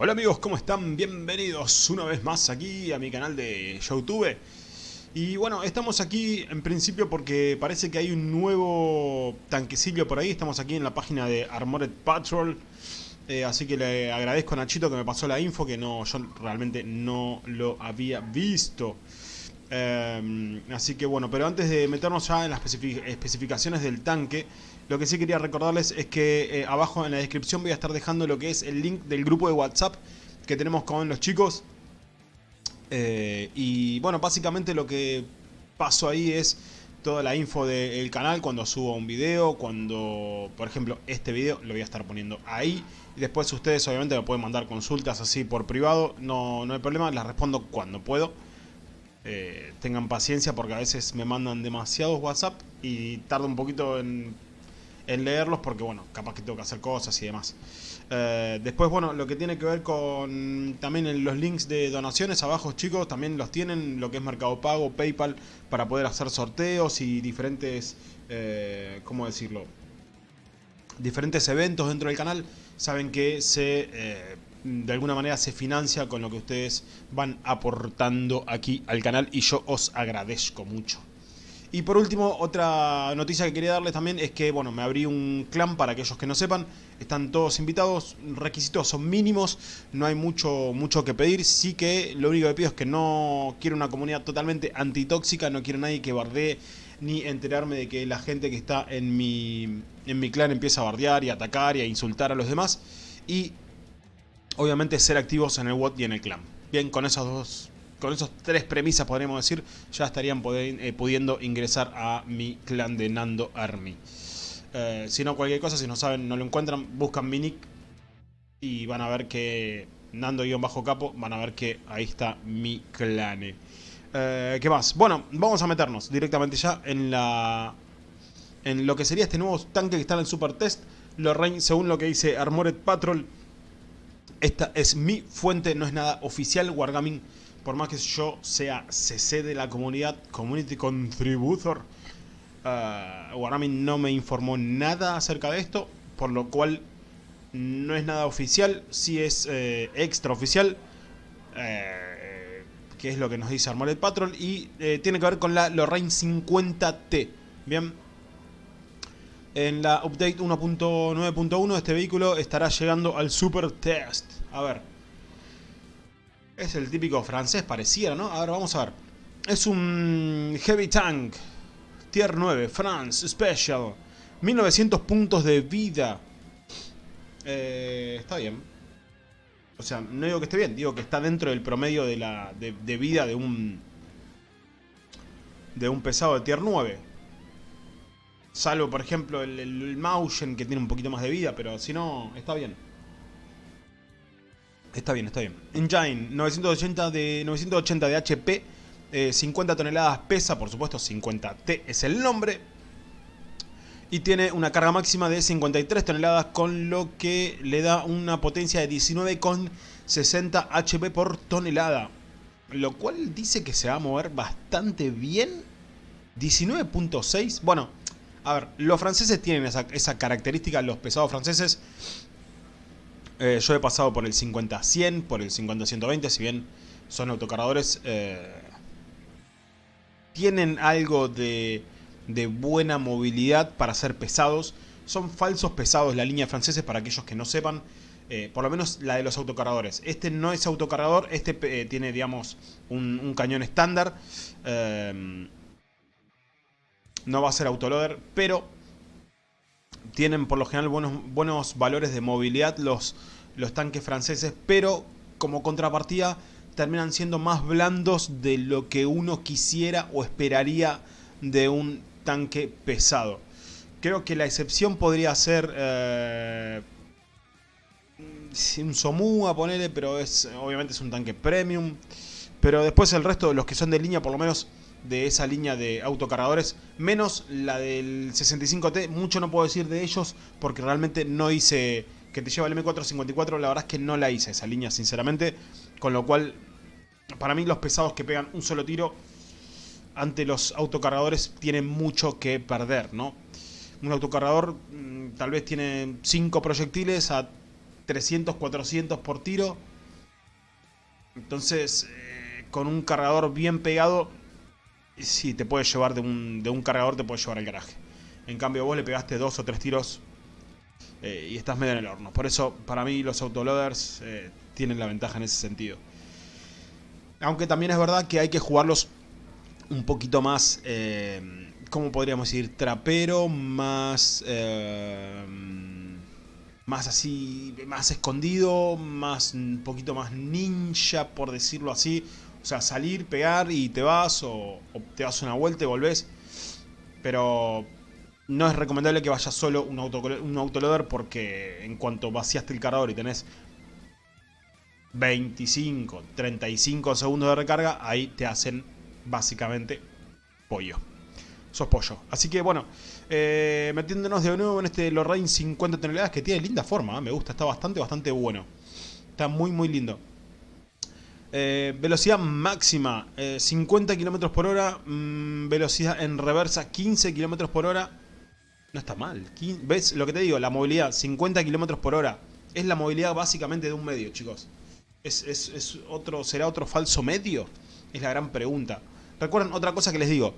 Hola amigos, ¿cómo están? Bienvenidos una vez más aquí a mi canal de Youtube. Y bueno, estamos aquí en principio porque parece que hay un nuevo tanquecillo por ahí. Estamos aquí en la página de Armored Patrol. Eh, Así que le agradezco a Nachito que me pasó la info Que no, yo realmente no lo había visto eh, Así que bueno, pero antes de meternos ya en las especificaciones del tanque lo que sí quería recordarles es que eh, abajo en la descripción voy a estar dejando lo que es el link del grupo de WhatsApp que tenemos con los chicos. Eh, y bueno, básicamente lo que paso ahí es toda la info del canal cuando subo un video, cuando, por ejemplo, este video lo voy a estar poniendo ahí. Y después ustedes obviamente me pueden mandar consultas así por privado, no, no hay problema, las respondo cuando puedo. Eh, tengan paciencia porque a veces me mandan demasiados WhatsApp y tardo un poquito en leerlos porque, bueno, capaz que tengo que hacer cosas y demás. Eh, después, bueno, lo que tiene que ver con también los links de donaciones abajo, chicos, también los tienen, lo que es Mercado Pago, Paypal, para poder hacer sorteos y diferentes, eh, ¿cómo decirlo? Diferentes eventos dentro del canal. Saben que se... De alguna manera se financia con lo que ustedes van aportando aquí al canal y yo os agradezco mucho. Y por último, otra noticia que quería darles también es que, bueno, me abrí un clan para aquellos que no sepan. Están todos invitados, requisitos son mínimos, no hay mucho, mucho que pedir. Sí que lo único que pido es que no quiero una comunidad totalmente antitóxica, no quiero nadie que bardee ni enterarme de que la gente que está en mi, en mi clan empieza a bardear y atacar y a insultar a los demás. Y obviamente ser activos en el WOT y en el clan. Bien, con esos dos con esas tres premisas, podríamos decir, ya estarían eh, pudiendo ingresar a mi clan de Nando Army. Eh, si no, cualquier cosa, si no saben, no lo encuentran, buscan mi nick y van a ver que Nando-Capo, van a ver que ahí está mi clan. Eh, ¿Qué más? Bueno, vamos a meternos directamente ya en la en lo que sería este nuevo tanque que está en el Super Test. Lorraine, según lo que dice Armored Patrol, esta es mi fuente, no es nada oficial. Wargaming por más que yo sea CC de la comunidad, Community Contributor, uh, Wargaming no me informó nada acerca de esto, por lo cual no es nada oficial, sí es eh, extraoficial, eh, que es lo que nos dice Armored Patrol, y eh, tiene que ver con la Lorraine 50T, ¿bien? En la update 1.9.1 este vehículo estará llegando al Super Test. A ver, es el típico francés, pareciera, ¿no? Ahora vamos a ver. Es un Heavy Tank. Tier 9, France Special. 1900 puntos de vida. Eh, está bien. O sea, no digo que esté bien, digo que está dentro del promedio de, la, de, vida de un... De un pesado de tier 9. Salvo, por ejemplo, el, el, el que tiene un poquito más de vida, pero si no, está bien. Está bien, está bien. Engine, 980 de, 980 de HP, 50 toneladas pesa, por supuesto 50T es el nombre. Y tiene una carga máxima de 53 toneladas, con lo que le da una potencia de 19,60 HP por tonelada. Lo cual dice que se va a mover bastante bien. 19.6, bueno, a ver, los franceses tienen esa, característica, los pesados franceses eh, yo he pasado por el 50-100, por el 50-120, si bien son autocargadores, eh, tienen algo de, buena movilidad para ser pesados. Son falsos pesados la línea francesa para aquellos que no sepan. Eh, por lo menos la de los autocargadores. Este no es autocargador, este tiene, digamos, un, cañón estándar. No va a ser autoloader, pero tienen por lo general buenos, buenos valores de movilidad los, los tanques franceses, pero como contrapartida terminan siendo más blandos de lo que uno quisiera o esperaría de un tanque pesado. Creo que la excepción podría ser eh, un Somua, ponerle, pero es obviamente es un tanque premium. Pero después el resto de los que son de línea, por lo menos de esa línea de autocargadores, menos la del 65T, mucho no puedo decir de ellos porque realmente no hice que te lleva el M454, la verdad es que no la hice esa línea sinceramente, con lo cual para mí los pesados que pegan un solo tiro ante los autocargadores tienen mucho que perder, ¿no? Un autocargador mm, tal vez tiene 5 proyectiles a 300, 400 por tiro. Entonces, eh, con un cargador bien pegado, sí, te puede llevar de un, de un cargador, te puede llevar al garaje. En cambio, vos le pegaste dos o tres tiros eh, y estás medio en el horno. Por eso, para mí, los autoloaders eh, tienen la ventaja en ese sentido. Aunque también es verdad que hay que jugarlos un poquito más, eh, ¿cómo podríamos decir? Trapero, más... Más así, más escondido, más un poquito más ninja, por decirlo así. O sea, salir, pegar y te vas, o, te das una vuelta y volvés. Pero no es recomendable que vayas solo un, auto, un autoloader porque en cuanto vaciaste el cargador y tenés 25, 35 segundos de recarga, ahí te hacen básicamente pollo. Sos pollo. Así que bueno, eh, metiéndonos de nuevo en este Lorraine 50 toneladas que tiene linda forma, ¿eh? me gusta, está bastante, bastante bueno. Está muy, muy lindo. Eh, velocidad máxima 50 km por hora, mm, velocidad en reversa 15 km por hora. No está mal. ¿Ves lo que te digo? La movilidad 50 km por hora. Es la movilidad básicamente de un medio, chicos. ¿Es, otro, ¿Será otro falso medio? Es la gran pregunta. Recuerden otra cosa que les digo.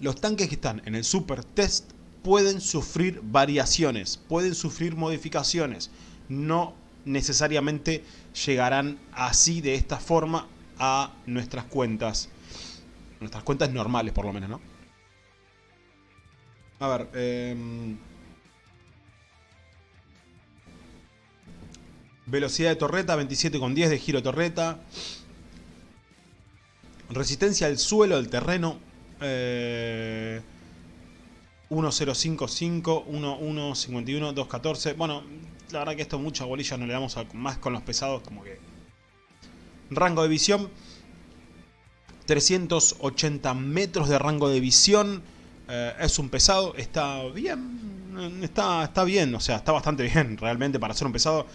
Los tanques que están en el Super Test pueden sufrir variaciones, pueden sufrir modificaciones. No necesariamente llegarán así, de esta forma, a nuestras cuentas. Nuestras cuentas normales, por lo menos, ¿no? A ver, eh... Velocidad de torreta, 27,10 de giro torreta. Resistencia al suelo del terreno. 1055, 1151, 214. Bueno, la verdad que esto mucha bolilla no le damos más con los pesados, como que... Rango de visión. 380 metros de rango de visión. Eh, es un pesado, está bien. Está, está bien, o sea, está bastante bien realmente para ser un pesado.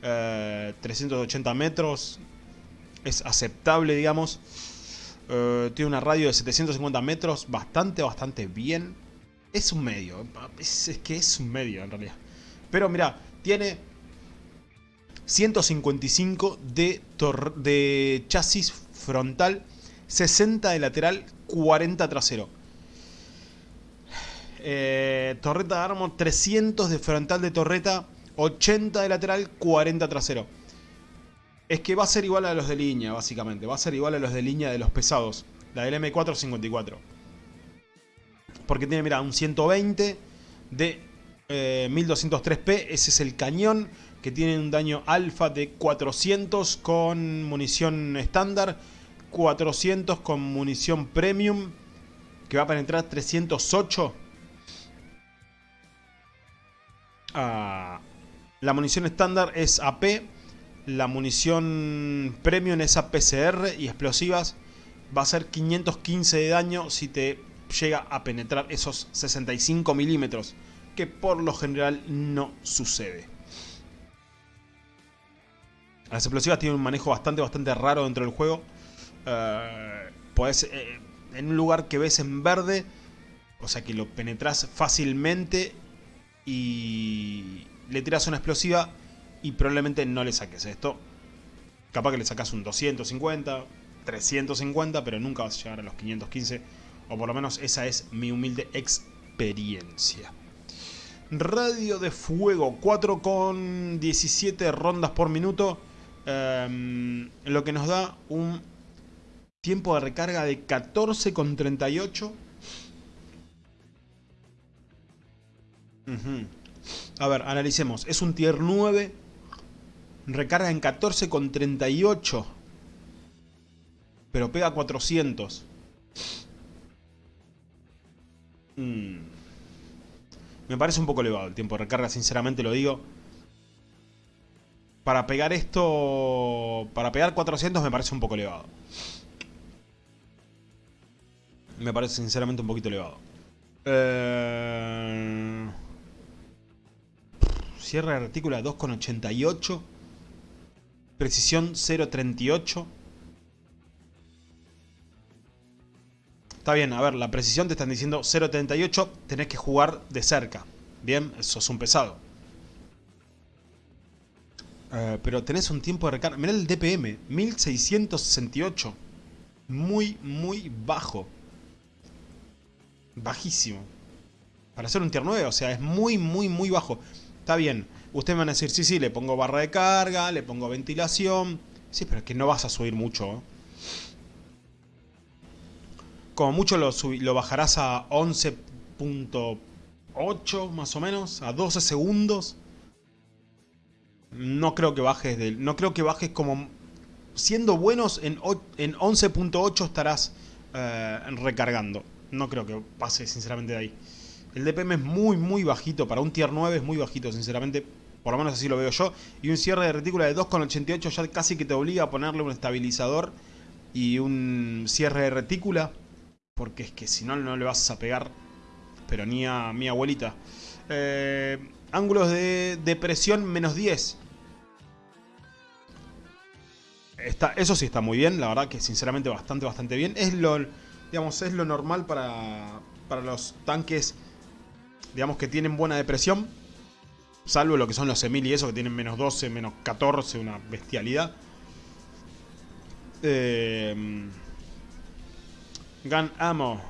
380 eh, metros. Es aceptable, digamos. Eh, tiene una radio de 750 metros. Bastante, bastante bien. Es un medio. Es, que es un medio, en realidad. Pero mira, tiene 155 de, de chasis frontal. 60 de lateral, 40 trasero. Eh, torreta de armo, 300 de frontal de torreta, 80 de lateral, 40 trasero. Es que va a ser igual a los de línea, básicamente. Va a ser igual a los de línea de los pesados. La del M454. Porque tiene, mira, un 120 de 1203P. Eh, Ese es el cañón que tiene un daño alfa de 400 con munición estándar. 400 con munición premium. Que va a penetrar 308. Ah, la munición estándar es AP, la munición premium es APCR y explosivas va a ser 515 de daño si te llega a penetrar esos 65 milímetros, que por lo general no sucede. Las explosivas tienen un manejo bastante, bastante raro dentro del juego. Eh, eh, en un lugar que ves en verde, o sea que lo penetras fácilmente y le tiras una explosiva y probablemente no le saques esto. Capaz que le sacas un 250, 350, pero nunca vas a llegar a los 515. O por lo menos esa es mi humilde experiencia. Radio de fuego, 4 con 17 rondas por minuto. Em, lo que nos da un tiempo de recarga de 14 con 38. A ver, analicemos. Es un tier 9. Recarga en 14,38. Pero pega 400. Mm. Me parece un poco elevado el tiempo de recarga, sinceramente lo digo. Para pegar esto... Para pegar 400 me parece un poco elevado. Me parece sinceramente un poquito elevado. Eh... Cierre de retícula 2,88. Precisión 0,38. Está bien, a ver, la precisión te están diciendo 0.38, tenés que jugar de cerca. Bien, eso es un pesado. Eh, pero tenés un tiempo de recarga. Mirá el DPM, 1668. Muy, muy bajo. Bajísimo. Para hacer un tier 9, o sea, es muy, muy, muy bajo. Está bien. Ustedes van a decir, sí, sí, le pongo barra de carga, le pongo ventilación. Sí, pero es que no vas a subir mucho. ¿eh? Como mucho lo, bajarás a 11.8 más o menos, a 12 segundos. No creo que bajes del, no creo que bajes como siendo buenos en, en 11.8 estarás eh, recargando. No creo que pase sinceramente de ahí. El DPM es muy muy bajito, para un tier 9 es muy bajito sinceramente. Por lo menos así lo veo yo. Y un cierre de retícula de 2,88 ya casi que te obliga a ponerle un estabilizador y un cierre de retícula. Porque es que si no, no le vas a pegar. Pero ni a mi abuelita. Eh, ángulos de, depresión menos 10. Está, eso sí está muy bien, la verdad que sinceramente bastante, bastante bien. Es lo, digamos, es lo normal para, para los tanques, digamos, que tienen buena depresión. Salvo lo que son los Emil y eso, que tienen menos 12, menos 14, una bestialidad. Eh, Gun Ammo.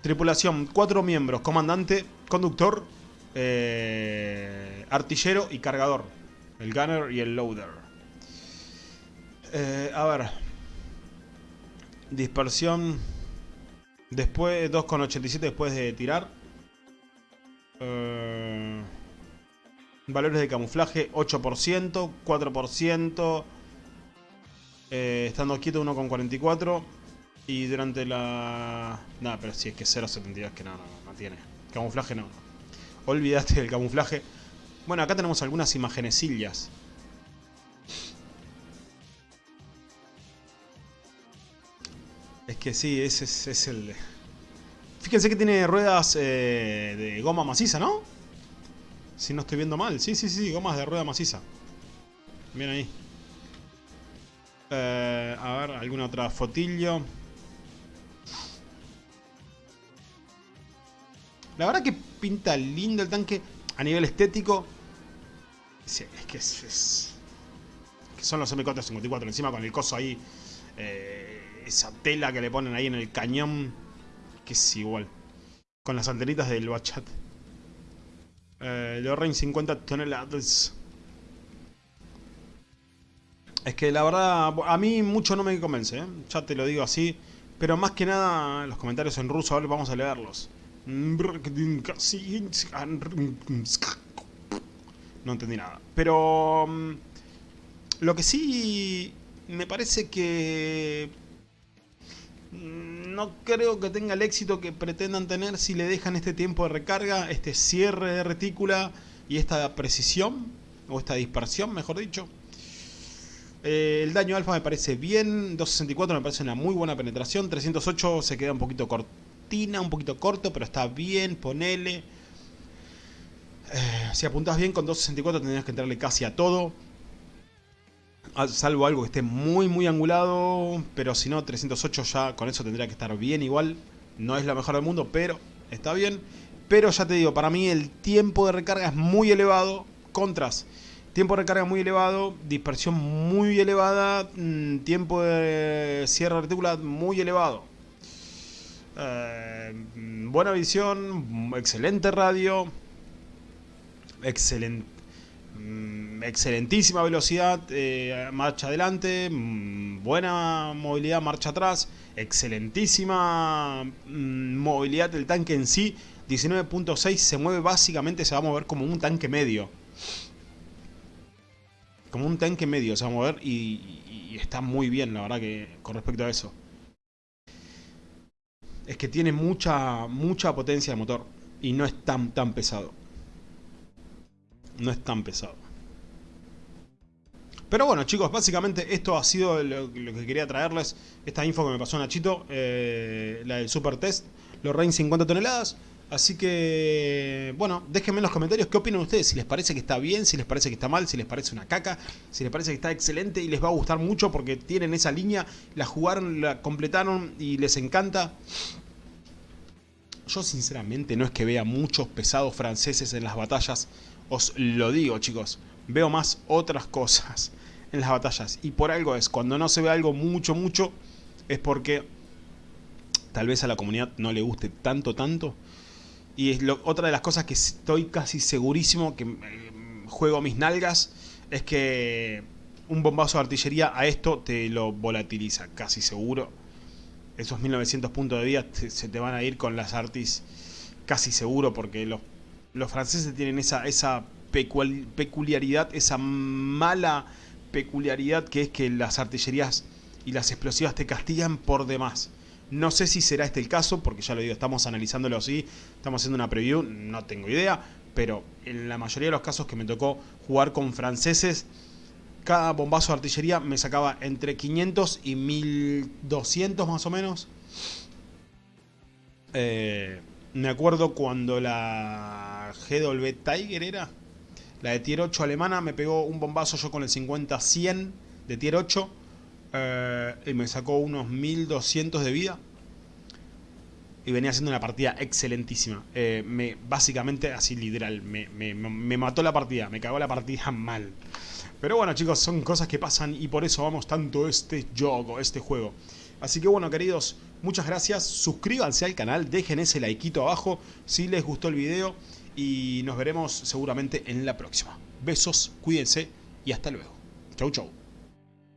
Tripulación, cuatro miembros, comandante, conductor, eh, artillero y cargador. El gunner y el loader. Eh, a ver. Dispersión. Después, 2,87 después de tirar. Eh, valores de camuflaje, 8%, 4%. Eh, estando quieto 1,44. Y durante la... Nada, pero si es que 0,72 que no, no, no tiene. Camuflaje no. Olvidaste del camuflaje. Bueno, acá tenemos algunas imagenecillas. Es que sí, ese es, el... Fíjense que tiene ruedas eh, de goma maciza, ¿no? Si no estoy viendo mal. Sí, sí, sí, gomas de rueda maciza. Bien ahí. Eh, a ver, alguna otra fotillo. La verdad que pinta lindo el tanque a nivel estético. Es que es, que son los M454 encima con el coso ahí. Eh, esa tela que le ponen ahí en el cañón. Que es igual. Con las antenitas del Bachat. Eh, Lorraine 50 toneladas. Es que la verdad, a mí mucho no me convence, ¿eh? ya te lo digo así. Pero más que nada, los comentarios en ruso, ahora vamos a leerlos. No entendí nada. Pero mm, lo que sí me parece que mm, no creo que tenga el éxito que pretendan tener si le dejan este tiempo de recarga, este cierre de retícula y esta precisión, o esta dispersión, mejor dicho. Eh, el daño alfa me parece bien, 264 me parece una muy buena penetración, 308 se queda un poquito corto un poquito corto, pero está bien, ponele. Eh, si apuntas bien con 264 tendrías que entrarle casi a todo. Salvo algo que esté muy muy angulado, pero si no 308 ya con eso tendría que estar bien igual. No es la mejor del mundo, pero está bien. Pero ya te digo, para mí el tiempo de recarga es muy elevado. Contras. Tiempo de recarga muy elevado, dispersión muy elevada, mm, tiempo de cierre de retícula muy elevado. Eh, buena visión, excelente radio, excelente, mm, excelentísima velocidad, eh, marcha adelante, mm, buena movilidad, marcha atrás, excelentísima mm, movilidad del tanque en sí, 19.6 se mueve básicamente, se va a mover como un tanque medio. Como un tanque medio se va a mover y está muy bien, la verdad que con respecto a eso es que tiene mucha, mucha potencia de motor y no es tan, tan pesado. No es tan pesado. Pero bueno chicos, básicamente esto ha sido lo, que quería traerles. Esta info que me pasó Nachito, eh, la del Super Test, los Rain 50 toneladas. Así que, bueno, déjenme en los comentarios qué opinan ustedes, si les parece que está bien, si les parece que está mal, si les parece una caca, si les parece que está excelente y les va a gustar mucho porque tienen esa línea, la jugaron, la completaron y les encanta. Yo sinceramente no es que vea muchos pesados franceses en las batallas, os lo digo chicos, veo más otras cosas en las batallas. Y por algo es, cuando no se ve algo mucho, mucho, es porque tal vez a la comunidad no le guste tanto, tanto. Y es otra de las cosas que estoy casi segurísimo que eh, juego mis nalgas es que un bombazo de artillería a esto te lo volatiliza, casi seguro. Esos 1900 puntos de vida se te van a ir con las artis casi seguro porque los, los franceses tienen esa, esa peculiaridad, esa mala peculiaridad que es que las artillerías y las explosivas te castigan por demás. No sé si será este el caso, porque ya lo digo, estamos analizándolo así, estamos haciendo una preview, no tengo idea, pero en la mayoría de los casos que me tocó jugar con franceses, cada bombazo de artillería me sacaba entre 500 y 1200 más o menos. Eh, me acuerdo cuando la GW Tiger era, la de tier 8 alemana, me pegó un bombazo yo con el 50-100 de tier 8 eh, y me sacó unos 1200 de vida. Y venía haciendo una partida excelentísima. Eh, me, básicamente, así literal, me, me mató la partida, me cagó la partida mal. Pero bueno chicos, son cosas que pasan y por eso vamos tanto este juego, este juego. Así que bueno queridos, muchas gracias, suscríbanse al canal, dejen ese likeito abajo si les gustó el video y nos veremos seguramente en la próxima. Besos, cuídense y hasta luego. Chau chau.